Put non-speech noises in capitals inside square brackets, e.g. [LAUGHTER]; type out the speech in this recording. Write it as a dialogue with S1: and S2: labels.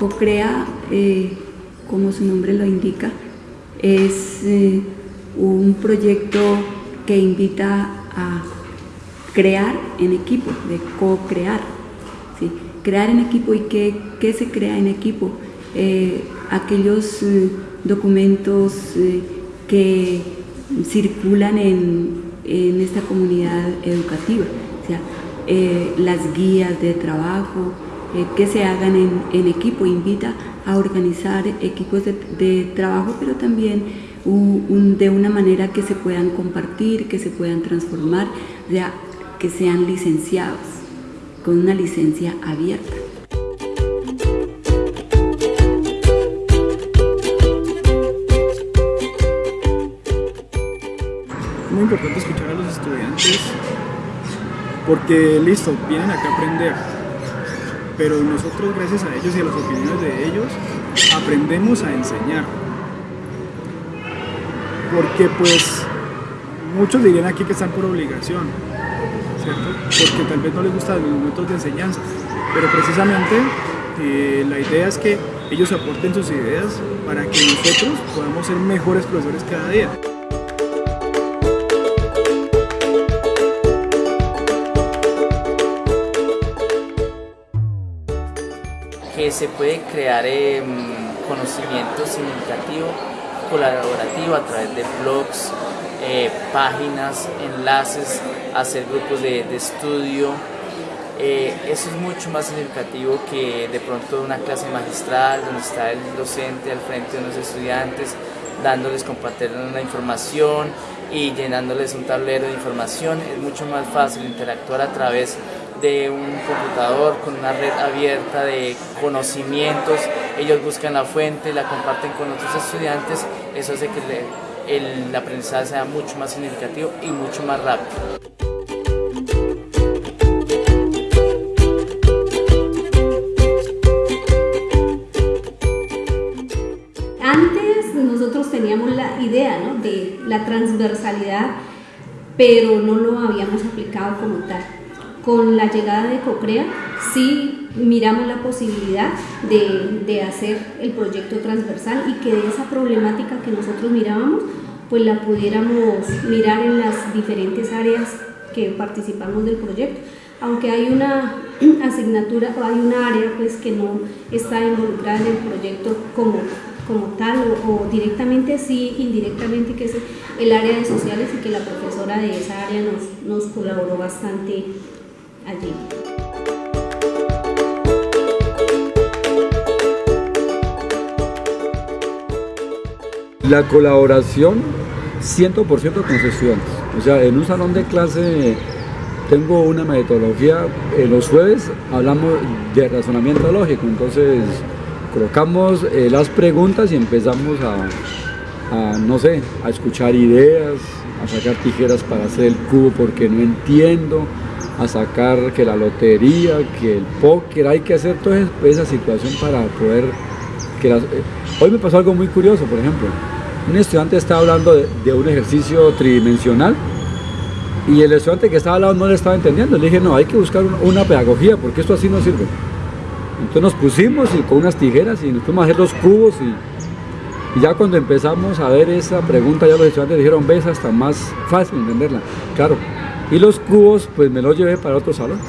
S1: CoCrea, eh, como su nombre lo indica, es eh, un proyecto que invita a crear en equipo, de co-crear. Crear en equipo y qué, se crea en equipo. Eh, aquellos documentos que circulan en, esta comunidad educativa, sea, las guías de trabajo, eh, que se hagan en, equipo, invita a organizar equipos de, trabajo, pero también de una manera que se puedan compartir, que se puedan transformar, ya que sean licenciados, con una licencia abierta.
S2: Muy importante escuchar a los estudiantes porque listo, vienen acá a aprender, pero nosotros gracias a ellos y a las opiniones de ellos aprendemos a enseñar. Porque pues muchos dirían aquí que están por obligación, ¿cierto? Porque tal vez no les gustan los métodos de enseñanza, pero precisamente eh, la idea es que ellos aporten sus ideas para que nosotros podamos ser mejores profesores cada día.
S3: Se puede crear em, conocimiento significativo, colaborativo a través de blogs, eh, páginas, enlaces, hacer grupos de, estudio. Eh, eso es mucho más significativo que de pronto una clase magistral donde está el docente al frente de los estudiantes dándoles, compartiendo la información y llenándoles un tablero de información. Es mucho más fácil interactuar a través de un computador con una red abierta de conocimientos, ellos buscan la fuente, la comparten con otros estudiantes, eso hace que el, aprendizaje sea mucho más significativo y mucho más rápido.
S4: Antes nosotros teníamos la idea de la transversalidad, pero no lo habíamos aplicado como tal con la llegada de Cocrea sí miramos la posibilidad de, hacer el proyecto transversal y que de esa problemática que nosotros mirábamos, pues la pudiéramos mirar en las diferentes áreas que participamos del proyecto. Aunque hay una [CLEARS THROAT] asignatura o hay una área pues que no está involucrada en el proyecto como, como tal o, directamente sí, indirectamente que es el área de sociales y que la profesora de esa área nos, nos colaboró bastante allí.
S5: La colaboración 100% con los estudiantes. O sea, en un salón de clase tengo una metodología, en los jueves hablamos de razonamiento lógico, entonces colocamos eh, las preguntas y empezamos a, no sé, a escuchar ideas, a sacar tijeras para hacer el cubo porque no entiendo, a sacar que la lotería, que el póker, hay que hacer toda esa situación para poder... Que eh, Hoy me pasó algo muy curioso, por ejemplo, un estudiante estaba hablando de, un ejercicio tridimensional y el estudiante que estaba hablando no le estaba entendiendo, le dije, no, hay que buscar una, pedagogía porque esto así no sirve. Entonces nos pusimos y con unas tijeras y nos fuimos a hacer los cubos y, y ya cuando empezamos a ver esa pregunta ya los estudiantes dijeron, ves, hasta más fácil entenderla. Claro, y los cubos, pues me los llevé para otros salones.